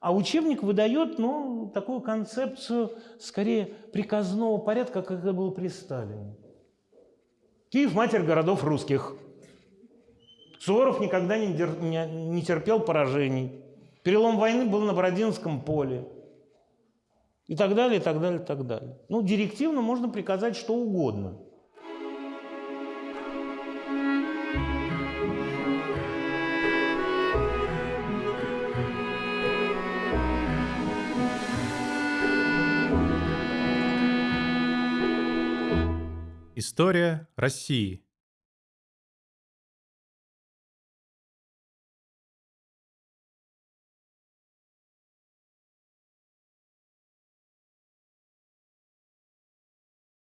А учебник выдает ну, такую концепцию, скорее, приказного порядка, как это было при Сталине. Киев – матерь городов русских. Суворов никогда не, не, не терпел поражений. Перелом войны был на Бородинском поле. И так далее, и так далее, и так далее. Ну, директивно можно приказать что угодно. История России.